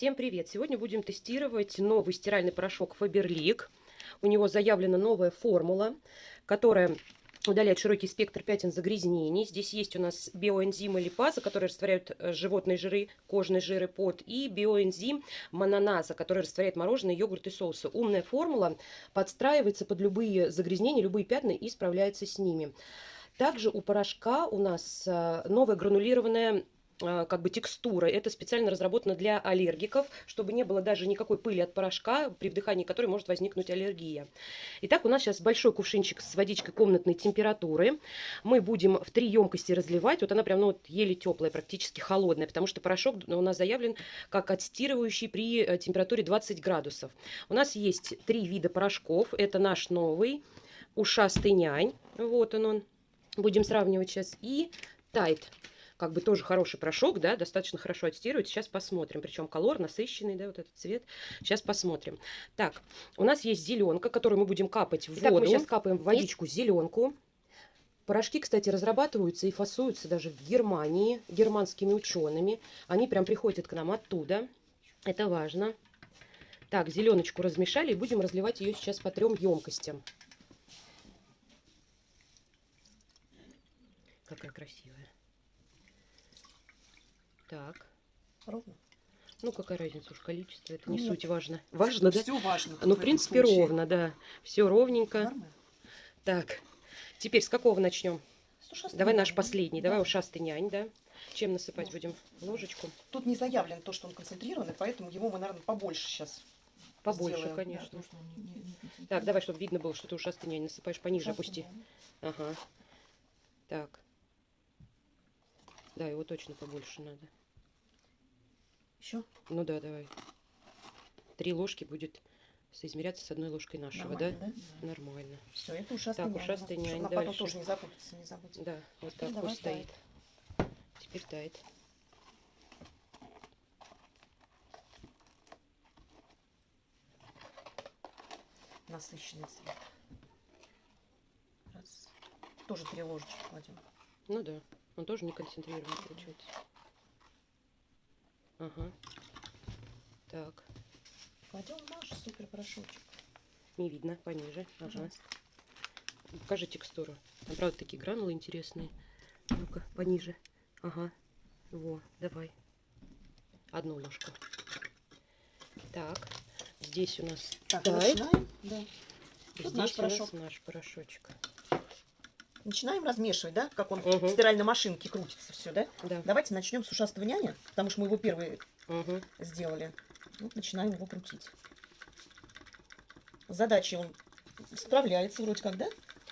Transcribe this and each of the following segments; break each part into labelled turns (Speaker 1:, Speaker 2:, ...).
Speaker 1: Всем привет! Сегодня будем тестировать новый стиральный порошок Faberlic. У него заявлена новая формула, которая удаляет широкий спектр пятен загрязнений. Здесь есть у нас биоэнзимы липаза, которые растворяют э, животные жиры, кожные жиры, пот, и биоэнзим мононаза, который растворяет мороженое, йогурт и соусы. Умная формула подстраивается под любые загрязнения, любые пятна и справляется с ними. Также у порошка у нас э, новая гранулированная как бы текстура. Это специально разработано для аллергиков, чтобы не было даже никакой пыли от порошка, при вдыхании которой может возникнуть аллергия. Итак, у нас сейчас большой кувшинчик с водичкой комнатной температуры. Мы будем в три емкости разливать. Вот она прям ну, вот еле теплая, практически холодная, потому что порошок у нас заявлен как отстирывающий при э, температуре 20 градусов. У нас есть три вида порошков. Это наш новый ушастый нянь. Вот он он. Будем сравнивать сейчас. И тайт как бы тоже хороший порошок, да, достаточно хорошо отстирывает. Сейчас посмотрим. Причем колор насыщенный, да, вот этот цвет. Сейчас посмотрим. Так, у нас есть зеленка, которую мы будем капать в Итак, воду. мы сейчас капаем в водичку зеленку. Порошки, кстати, разрабатываются и фасуются даже в Германии германскими учеными. Они прям приходят к нам оттуда. Это важно. Так, зеленочку размешали и будем разливать ее сейчас по трем емкостям. Какая красивая. Так.
Speaker 2: Ровно?
Speaker 1: Ну, какая разница уж количество, это не Нет. суть важно. Важно, да?
Speaker 2: Все важно.
Speaker 1: Ну, в принципе, случае. ровно, да. Все ровненько.
Speaker 2: Нормально.
Speaker 1: Так, теперь с какого начнем? Давай наш последний,
Speaker 2: да.
Speaker 1: давай ушастый нянь, да? Чем насыпать будем? Ложечку?
Speaker 2: Тут не заявлено то, что он концентрированный, поэтому его мы, наверное, побольше сейчас
Speaker 1: Побольше, сделаем. конечно. Да, не, не так, давай, чтобы видно было, что ты ушастый нянь насыпаешь пониже, ушастый опусти. Нянь. Ага. Так. Да, его точно побольше надо.
Speaker 2: Еще?
Speaker 1: Ну да, давай. Три ложки будет соизмеряться с одной ложкой нашего,
Speaker 2: Нормально,
Speaker 1: да?
Speaker 2: да?
Speaker 1: Нормально.
Speaker 2: Все, это ушастый
Speaker 1: Так, ушастый нянь.
Speaker 2: Чтобы потом тоже не запутаться, не забудь.
Speaker 1: Да, вот Теперь так пусть стоит. Теперь тает.
Speaker 2: Насыщенный цвет. Раз. Тоже три ложечки кладем.
Speaker 1: Ну да, он тоже не концентрированный получается. Ага. Так.
Speaker 2: Кладем наш супер порошочек.
Speaker 1: Не видно, пониже. Ага. Покажи текстуру. Там, правда, такие гранулы интересные. Ну-ка, пониже. Ага. Во, давай. Одну ложку. Так. Здесь у нас
Speaker 2: так, начинаем.
Speaker 1: Да. Здесь наш порошок. наш порошочек.
Speaker 2: Начинаем размешивать, да? Как он угу. в стиральной машинке крутится все, да?
Speaker 1: Да.
Speaker 2: Давайте начнем с ушастого няня, потому что мы его первые
Speaker 1: угу.
Speaker 2: сделали. Вот начинаем его крутить. Задачи он справляется вроде как, да?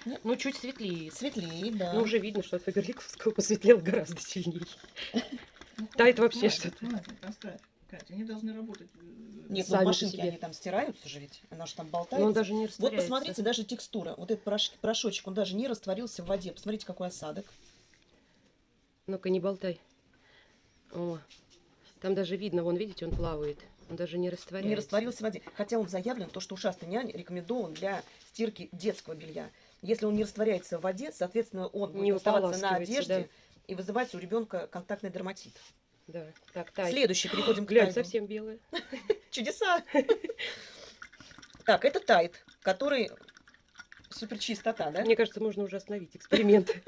Speaker 1: Нет? Ну, чуть светлее.
Speaker 2: Светлее, да.
Speaker 1: Ну, уже видно, что от Фаберликовского посветлел гораздо сильнее. Тает вообще что-то.
Speaker 3: Катя, они должны работать. Э,
Speaker 2: Нет, ну, Сами ну, машинки они там стираются же ведь, она же там болтается. Но
Speaker 1: он даже не
Speaker 2: Вот посмотрите, даже текстура, вот этот порошок, порошочек, он даже не растворился в воде. Посмотрите, какой осадок.
Speaker 1: Ну-ка, не болтай. О, там даже видно, вон, видите, он плавает. Он даже не растворяется.
Speaker 2: Не растворился в воде. Хотя он заявлен, то, что ушастый нянь рекомендован для стирки детского белья. Если он не растворяется в воде, соответственно, он будет не оставаться на одежде да. и вызывать у ребенка контактный дерматит.
Speaker 1: Да. Так, тай.
Speaker 2: Следующий, переходим к
Speaker 1: Глянь, совсем белая.
Speaker 2: Чудеса! Так, это тайт, который супер чистота, да?
Speaker 1: Мне кажется, можно уже остановить эксперимент.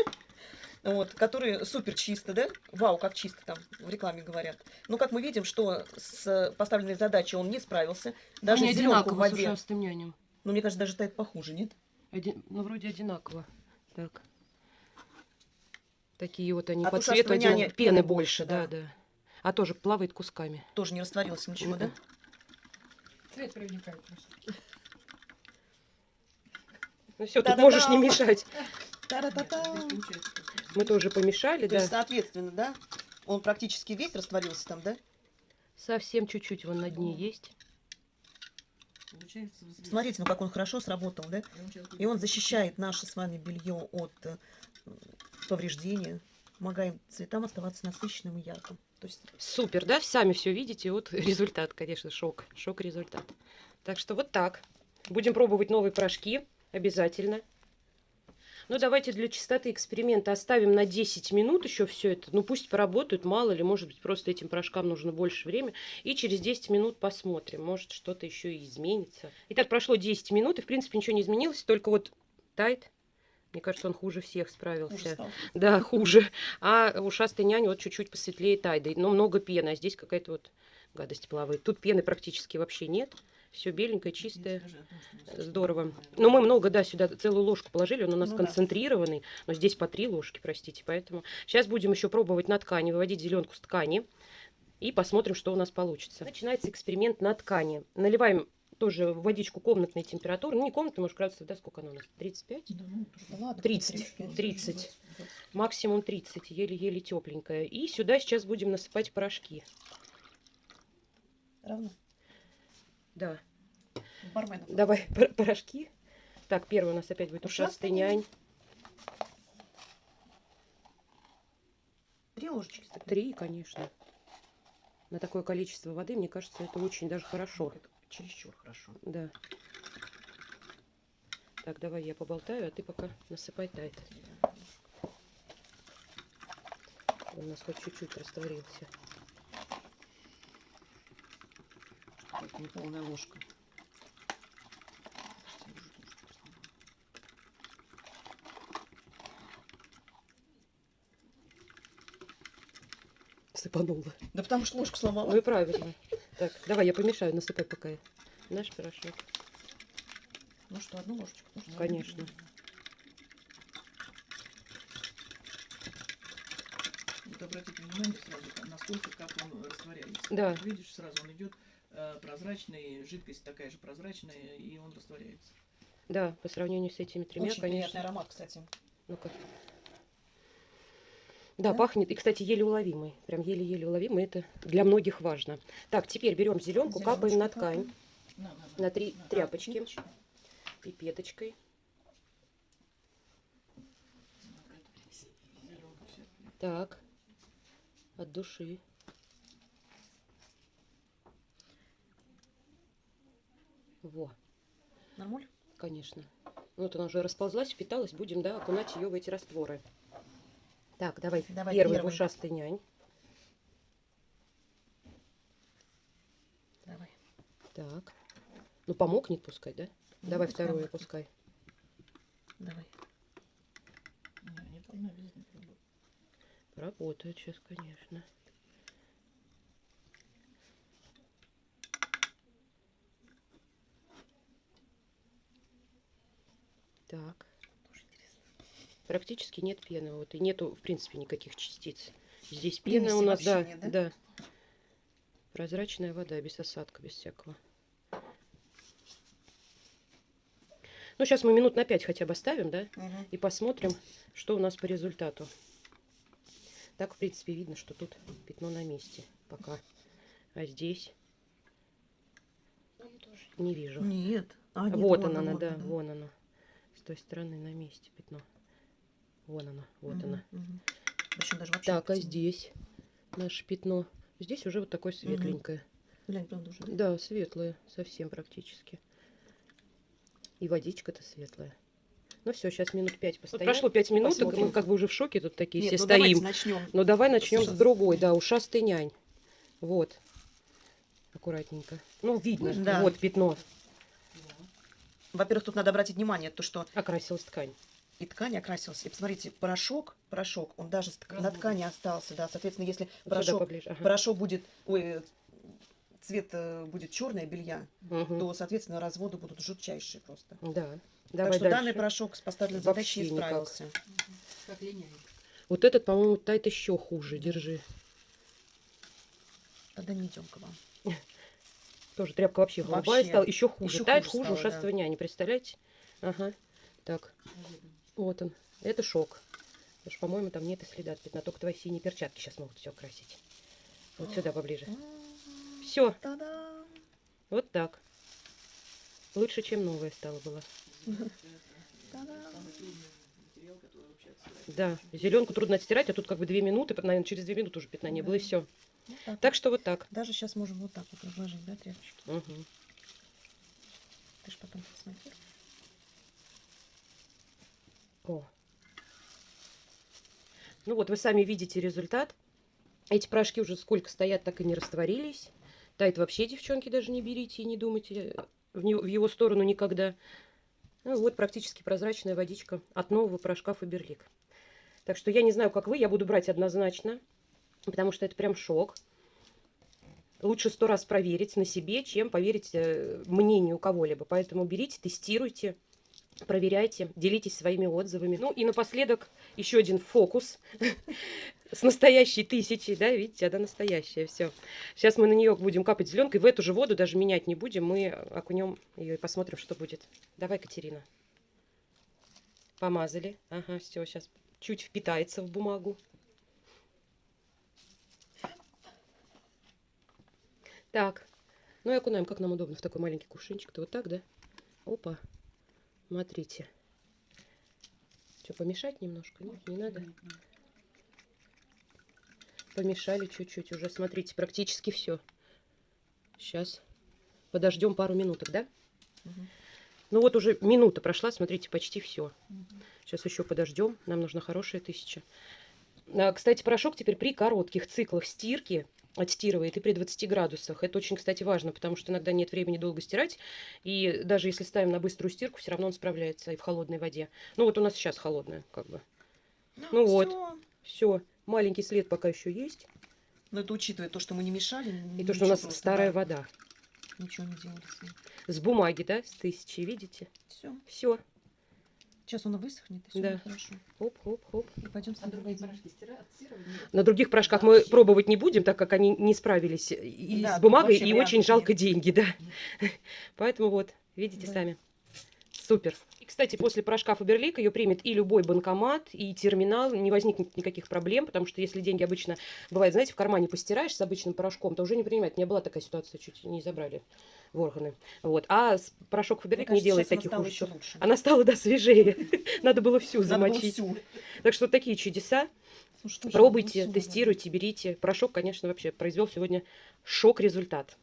Speaker 2: Вот, который супер чисто, да? Вау, как чисто там в рекламе говорят. Но как мы видим, что с поставленной задачей он не справился. Даже
Speaker 1: Они одинаково в воде. с
Speaker 2: нянем. Ну, мне кажется, даже тайт похуже, нет?
Speaker 1: Один, ну, вроде одинаково. Так. Такие вот они а по цвету один, пены больше, да, да. да. А тоже плавает кусками.
Speaker 2: Тоже не растворился ничего, да?
Speaker 3: Цвет проникает просто.
Speaker 1: Ну все, тут можешь не мешать. Мы тоже помешали,
Speaker 2: да. соответственно, да? Он практически весь растворился там, да?
Speaker 1: Совсем чуть-чуть вон на дне есть.
Speaker 2: Смотрите, ну как он хорошо сработал, да? И он защищает наше с вами белье от э, повреждения, помогаем цветам оставаться насыщенным и ярким.
Speaker 1: То есть... Супер, да? Сами все видите. Вот результат, конечно, шок. Шок результат. Так что вот так. Будем пробовать новые порошки. Обязательно. Ну, давайте для чистоты эксперимента оставим на 10 минут еще все это. Ну, пусть поработают, мало ли, может быть, просто этим порошкам нужно больше времени. И через 10 минут посмотрим, может, что-то еще и изменится. Итак, прошло 10 минут, и, в принципе, ничего не изменилось, только вот тайт. Мне кажется, он хуже всех справился.
Speaker 2: Хуже стал.
Speaker 1: Да, хуже. А ушастый нянь вот чуть-чуть посветлее тайды. Но много пены, а здесь какая-то вот гадость плавает. Тут пены практически вообще нет. Все беленькое, чистое. Здорово. Но мы много, да, сюда целую ложку положили, он у нас
Speaker 2: Ну да.
Speaker 1: концентрированный, но здесь по три ложки, простите, поэтому сейчас будем еще пробовать на ткани, выводить зеленку с ткани и посмотрим, что у нас получится. Начинается эксперимент на ткани. Наливаем тоже водичку комнатной температуры, ну не комнатной, может градусов, да, сколько она у нас, 35?
Speaker 3: Да, ну,
Speaker 2: Да ладно,
Speaker 1: 30.
Speaker 2: тридцать.
Speaker 1: 30. Максимум 30, еле-еле тепленькая. И сюда сейчас будем насыпать порошки.
Speaker 2: Равно.
Speaker 1: Да,
Speaker 2: Барменов.
Speaker 1: давай пор- порошки. Так, первый у нас опять будет
Speaker 2: Ушастый
Speaker 1: ушастый нянь.
Speaker 2: Три ложечки.
Speaker 1: Три, конечно. На такое количество воды, мне кажется, это очень даже хорошо.
Speaker 3: Это чересчур хорошо.
Speaker 1: Да. Так, давай я поболтаю, а ты пока насыпай тайт. Он у нас хоть чуть-чуть растворился.
Speaker 3: Это не полная ложка.
Speaker 1: Сыпанула.
Speaker 2: Да потому что ложку сломала.
Speaker 1: Ну и правильно. Так, давай я помешаю, насыпай пока наш порошок.
Speaker 2: Ну что, одну ложечку? можно?
Speaker 1: Конечно.
Speaker 3: Вот обратите внимание сразу, насколько как он растворяется.
Speaker 1: Да.
Speaker 3: Видишь, сразу он идет э, прозрачный, жидкость такая же прозрачная, и он растворяется.
Speaker 1: Да, по сравнению с этими тремя,
Speaker 2: Очень приятный
Speaker 1: конечно.
Speaker 2: аромат, кстати.
Speaker 1: Ну-ка. Да,
Speaker 2: Да?
Speaker 1: пахнет. И, кстати, еле уловимый. Прям еле-еле уловимый. Это для многих важно. Так, теперь берем зеленку, капаем на ткань.
Speaker 3: На, на, на.
Speaker 1: на три
Speaker 3: На.
Speaker 1: тряпочки
Speaker 2: Ниточку.
Speaker 1: пипеточкой. Так, от души. Во,
Speaker 2: Нормуль?
Speaker 1: конечно. Вот она уже расползлась, впиталась. Будем, да, окунать ее в эти растворы. Так, давай,
Speaker 2: Давай
Speaker 1: первый,
Speaker 2: первый.
Speaker 1: ушастый нянь.
Speaker 2: Давай.
Speaker 1: Так. Ну, помокнет пускай, да?
Speaker 2: Ну,
Speaker 1: Давай
Speaker 2: пускай
Speaker 1: вторую пускай.
Speaker 2: Давай.
Speaker 3: Не, не должна.
Speaker 1: Работает сейчас, конечно. Так.
Speaker 2: Тоже интересно.
Speaker 1: Практически нет пены. Вот, и нету, в принципе, никаких частиц. Здесь
Speaker 2: Примеси
Speaker 1: пена у нас, да,
Speaker 2: нет, да?
Speaker 1: да. Прозрачная вода, без осадка, без всякого. Ну, сейчас мы минут на пять хотя бы оставим, да?
Speaker 2: Мгм.
Speaker 1: И посмотрим, что у нас по результату. Так, в принципе, видно, что тут пятно на месте пока. А здесь не вижу.
Speaker 2: Нет. А, нет,
Speaker 1: вот
Speaker 2: вон
Speaker 1: она,
Speaker 2: оно,
Speaker 1: да,
Speaker 2: да.
Speaker 1: вон оно. С той стороны на месте пятно. Вон оно, вот
Speaker 2: Мгм,
Speaker 1: оно.
Speaker 2: мгм. Причем даже вообще
Speaker 1: Так, а здесь наше пятно. Здесь уже вот такое светленькое.
Speaker 2: Глянь, правда уже. да?
Speaker 1: Да, светлое, совсем практически. И водичка-то светлая. Ну все, сейчас минут пять постоим. прошло пять минут, и мы
Speaker 2: посмотрим.
Speaker 1: как бы уже в шоке тут такие
Speaker 2: Нет,
Speaker 1: все
Speaker 2: ну
Speaker 1: стоим.
Speaker 2: начнем.
Speaker 1: Ну давай начнем с другой, да, ушастый нянь. Вот. Аккуратненько. Ну, видно,
Speaker 2: Да.
Speaker 1: вот пятно.
Speaker 2: Во-первых, тут надо обратить внимание, то, что
Speaker 1: Окрасилась ткань.
Speaker 2: И ткань окрасилась. И посмотрите, порошок, порошок, он даже тк- на ткани остался, да. Соответственно, если
Speaker 1: Вот
Speaker 2: порошок,
Speaker 1: ага.
Speaker 2: порошок будет, ой, э, цвет э, будет черное белья,
Speaker 1: Мгм.
Speaker 2: то, соответственно, разводы будут жутчайшие просто.
Speaker 1: Да.
Speaker 2: так
Speaker 1: Давай
Speaker 2: что
Speaker 1: дальше.
Speaker 2: данный порошок с поставленной задачей не
Speaker 1: никак.
Speaker 2: справился.
Speaker 3: Как линяет.
Speaker 1: Вот этот, по-моему, тайт еще хуже. Держи.
Speaker 2: Тогда не идем к вам.
Speaker 1: Тоже тряпка вообще голубая
Speaker 2: Вообще.
Speaker 1: стала. Еще хуже.
Speaker 2: Ещё
Speaker 1: Тайт
Speaker 2: хуже
Speaker 1: хуже
Speaker 2: стало,
Speaker 1: ушастого няни, представляете? Ага. Так, вот он. Это шок. Потому что, по-моему, там нет и следа от пятна. Только твои синие перчатки сейчас могут все красить. Вот сюда поближе. Все, вот так. Лучше, чем новая стала была. Да, зеленку трудно отстирать, а тут как бы две минуты, наверное, через две минуты уже пятна не было, и все.
Speaker 2: Вот так
Speaker 1: Так что вот так.
Speaker 2: Даже сейчас можем вот так вот разложить, да, тряпочки.
Speaker 1: Мгм.
Speaker 2: Ты ж потом посмотришь.
Speaker 1: О, Ну вот, вы сами видите результат. Эти порошки уже сколько стоят, так и не растворились. Тайт вообще, девчонки, даже не берите и не думайте в, него, в его сторону никогда. Ну, вот практически прозрачная водичка от нового порошка Фаберлик. Так что я не знаю, как вы, я буду брать однозначно, потому что это прям шок. Лучше сто раз проверить на себе, чем поверить э, мнению кого-либо. Поэтому берите, тестируйте, проверяйте, делитесь своими отзывами. Ну и напоследок еще один фокус с настоящей тысячей, да, видите, она настоящая, все. Сейчас мы на нее будем капать зеленкой, в эту же воду даже менять не будем, мы окунем ее и посмотрим, что будет. Давай, Катерина. Помазали, ага, все, сейчас чуть впитается в бумагу. Так, ну и окунаем, как нам удобно в такой маленький кувшинчик-то, вот так, да? Опа, смотрите. Что, помешать немножко? Нет, не надо. Помешали чуть-чуть уже, смотрите, практически все. Сейчас подождем пару минуток, да?
Speaker 2: Мгм.
Speaker 1: Ну вот уже минута прошла, смотрите, почти все.
Speaker 2: Мгм.
Speaker 1: Сейчас еще подождем, нам нужна хорошая тысяча. А, Кстати, порошок теперь при коротких циклах стирки отстирывает и при 20 градусах. Это очень, кстати, важно, потому что иногда нет времени долго стирать. И даже если ставим на быструю стирку, все равно он справляется и в холодной воде. Ну вот у нас сейчас холодная, как бы. Ну вот.
Speaker 2: Всё.
Speaker 1: Все, маленький след пока еще есть.
Speaker 2: Но это учитывая то, что мы не мешали.
Speaker 1: И то, что у нас старая вода.
Speaker 2: Ничего не делали. С
Speaker 1: бумаги, да, с тысячи, видите?
Speaker 2: Все.
Speaker 1: Все.
Speaker 2: Сейчас он высохнет, и все
Speaker 1: Да.
Speaker 2: хорошо.
Speaker 1: Хоп, хоп, хоп.
Speaker 2: И пойдем
Speaker 3: А другие порошки.
Speaker 1: На других порошках мы
Speaker 3: Вообще.
Speaker 1: пробовать не будем, так как они не справились и
Speaker 2: Да,
Speaker 1: с бумагой, и очень жалко
Speaker 2: нет.
Speaker 1: деньги, да. Поэтому вот, видите
Speaker 2: Да.
Speaker 1: сами. Супер. И, кстати, после порошка Фаберлик ее примет и любой банкомат, и терминал. Не возникнет никаких проблем, потому что если деньги обычно, бывает, знаете, в кармане постираешь с обычным порошком, то уже не принимает. У меня была такая ситуация, чуть не забрали в органы. Вот. А порошок Фаберлик не
Speaker 2: кажется,
Speaker 1: делает
Speaker 2: сейчас она
Speaker 1: таких
Speaker 2: стала еще
Speaker 1: ужасов.
Speaker 2: лучше.
Speaker 1: Она стала, да, свежее. Надо было всю замочить.
Speaker 2: всю.
Speaker 1: Так что такие чудеса.
Speaker 2: Слушай, тоже
Speaker 1: Пробуйте,
Speaker 2: всю,
Speaker 1: тестируйте, берите. Порошок, конечно, вообще произвел сегодня шок-результат.